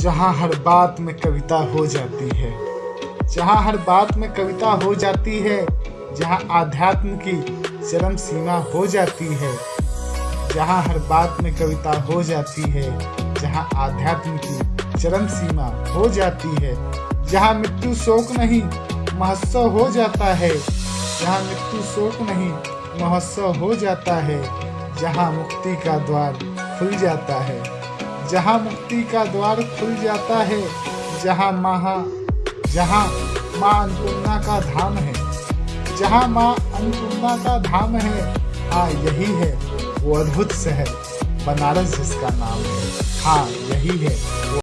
जहाँ हर बात में कविता हो जाती है, जहाँ हर बात में कविता हो जाती है, जहाँ आध्यात्म की चरम सीमा हो जाती है, जहाँ हर बात में कविता हो जाती है, जहाँ आध्यात्म की चरम सीमा हो जाती है, जहाँ मृत्यु शोक नहीं, महोत्सव हो जाता है, जहाँ मृत्यु शोक नहीं, महोत्सव हो जाता है, जहाँ मुक्ति का द्वार खुल जाता है। जहाँ मुक्ति का द्वार खुल जाता है, जहाँ महा, जहाँ माँ अन्नपूर्णा का धाम है, जहाँ माँ अन्नपूर्णा का धाम है हाँ यही है वो अद्भुत शहर, बनारस जिसका नाम है। हाँ यही है